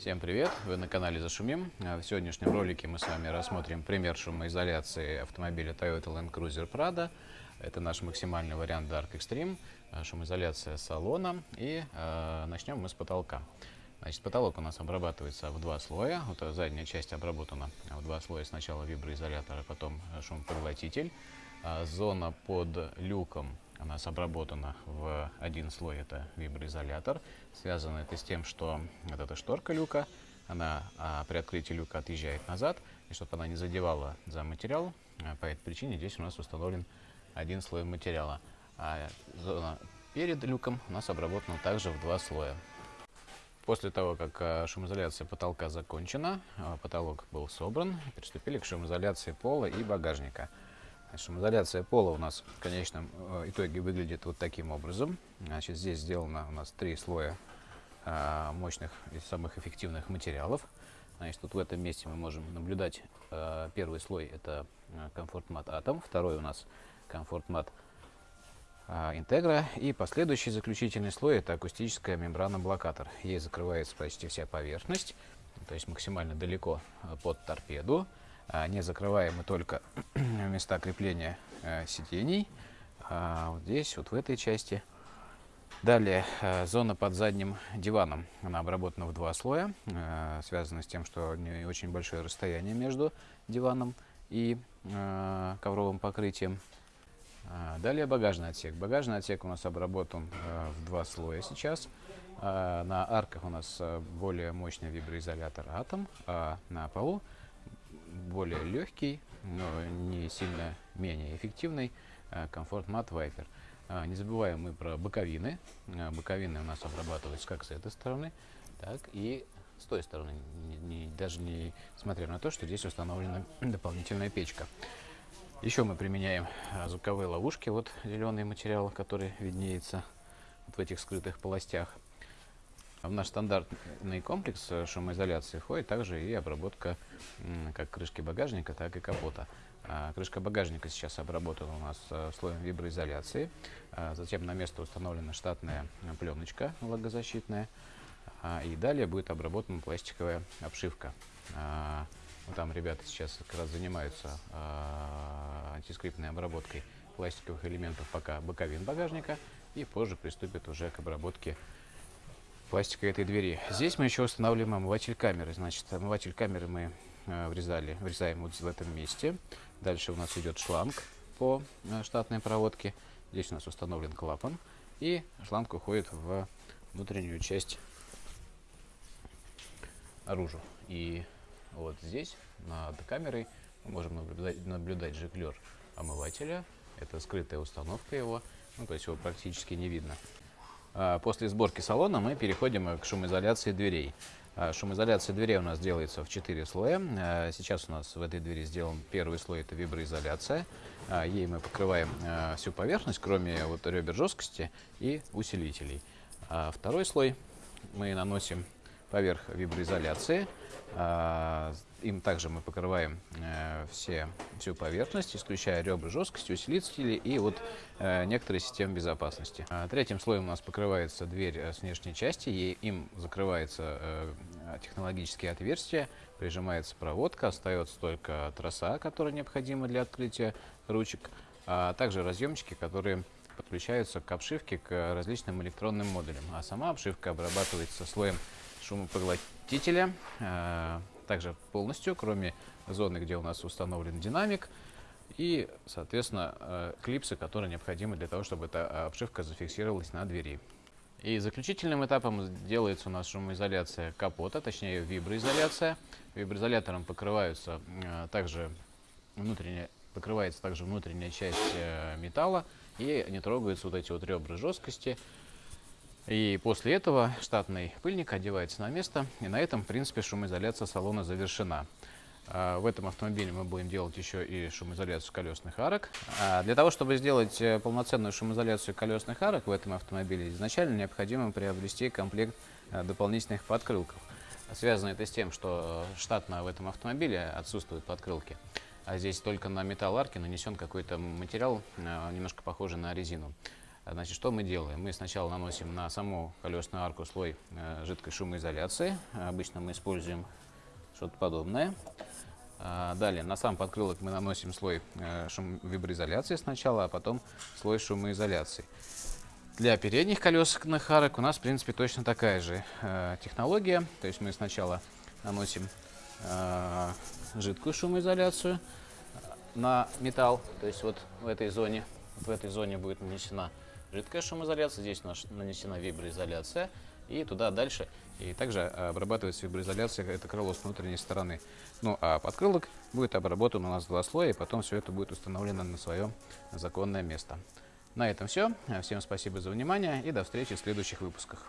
Всем привет! Вы на канале Зашумим. А в сегодняшнем ролике мы с вами рассмотрим пример шумоизоляции автомобиля Toyota Land Cruiser Prado. Это наш максимальный вариант Dark Extreme, а, шумоизоляция салона. И э, начнем мы с потолка. Значит, потолок у нас обрабатывается в два слоя. Вот задняя часть обработана в два слоя. Сначала виброизолятор, а потом шумопоглотитель. Зона под люком у нас обработана в один слой, это виброизолятор. Связано это с тем, что вот эта шторка люка, она а, при открытии люка отъезжает назад, и чтобы она не задевала за материал, а, по этой причине здесь у нас установлен один слой материала. А зона перед люком у нас обработана также в два слоя. После того, как а, шумоизоляция потолка закончена, а, потолок был собран, приступили к шумоизоляции пола и багажника. Шумоизоляция пола у нас в конечном э, итоге выглядит вот таким образом. Значит, здесь сделано у нас три слоя а, мощных и самых эффективных материалов. Значит, тут в этом месте мы можем наблюдать а, первый слой это комфорт мат атом, второй у нас комфорт мат интегра и последующий заключительный слой это акустическая мембрана блокатор. Ей закрывается почти вся поверхность, то есть максимально далеко под торпеду. А, не закрываемы только места крепления э, сидений. А вот здесь, вот в этой части. Далее, э, зона под задним диваном. Она обработана в два слоя, э, связано с тем, что не очень большое расстояние между диваном и ковровым покрытием. А, далее багажный отсек. Багажный отсек у нас обработан в два слоя сейчас. На арках у нас более мощный виброизолятор Атом, а на полу более легкий, но не сильно менее эффективный комфорт мат Viper. Не забываем мы про боковины. А, боковины у нас обрабатываются как с этой стороны, так и с той стороны, не, не, даже не смотря на то, что здесь установлена дополнительная печка. Еще мы применяем а, звуковые ловушки, вот зеленый материал, который виднеется вот в этих скрытых полостях. В наш стандартный комплекс шумоизоляции входит также и обработка как крышки багажника, так и капота. А, крышка багажника сейчас обработана у нас э, слоем виброизоляции. А, затем на место установлена штатная пленочка влагозащитная. А, и далее будет обработана пластиковая обшивка. Там ребята сейчас как раз занимаются антискрипtной обработкой пластиковых элементов пока боковин багажника. И позже приступят уже к обработке пластика этой двери. Здесь мы еще устанавливаем омыватель камеры. Значит, омыватель камеры мы э, врезали, врезаем вот в этом месте. Дальше у нас идет шланг по э, штатной проводке. Здесь у нас установлен клапан. И шланг уходит в внутреннюю часть наружу. И вот здесь над камерой мы можем наблюдать, наблюдать жиклер омывателя. Это скрытая установка его, ну, то есть его практически не видно. А, после сборки салона мы переходим к шумоизоляции дверей. А, шумоизоляция дверей у нас делается в 4 слоя. А, сейчас у нас в этой двери сделан первый слой, это виброизоляция. Ей мы покрываем всю поверхность, кроме вот ребер жесткости и усилителей. Второй слой мы наносим поверх виброизоляции. А, им также мы покрываем э, все, всю поверхность, исключая ребра жесткости, усилители и вот э, некоторые системы безопасности. А, третьим слоем у нас покрывается дверь э, с внешней части, и им закрывается технологические отверстия, прижимается проводка, остается только троса, которая необходима для открытия ручек, а также разъемчики, которые подключаются к обшивке, к различным электронным модулям. А сама обшивка обрабатывается слоем шумопоглотителя, э, также полностью, кроме зоны, где у нас установлен динамик, и, соответственно, э, клипсы, которые необходимы для того, чтобы эта обшивка зафиксировалась на двери. И заключительным этапом делается у нас шумоизоляция капота, точнее виброизоляция. Виброизолятором покрываются э, также внутренняя, покрывается также внутренняя часть металла и не трогаются вот эти вот ребра жесткости, и после этого штатный пыльник одевается на место, и на этом, в принципе, шумоизоляция салона завершена. А, в этом автомобиле мы будем делать еще и шумоизоляцию колесных арок. А, для того, чтобы сделать э, полноценную шумоизоляцию колесных арок в этом автомобиле, изначально необходимо приобрести комплект э, дополнительных подкрылков. Связано это с тем, что штатно в этом автомобиле отсутствуют подкрылки. А здесь только на металл арки нанесен какой-то материал, э, немножко похожий на резину. Значит, что мы делаем? Мы сначала наносим на саму колесную арку слой э, жидкой шумоизоляции. Обычно мы используем что-то подобное. А, Далее на сам подкрылок мы наносим слой э, шум виброизоляции сначала, а потом слой шумоизоляции. Для передних колесных арок у нас, в принципе, точно такая же э, технология. То есть мы сначала наносим э, жидкую шумоизоляцию на металл, то есть вот в этой зоне, вот в этой зоне будет нанесена жидкая шумоизоляция, здесь у нас нанесена виброизоляция, и туда дальше. И также обрабатывается виброизоляция это крыло с внутренней стороны. Ну а подкрылок будет обработан у нас два слоя, и потом все это будет установлено на свое законное место. На этом все. Всем спасибо за внимание и до встречи в следующих выпусках.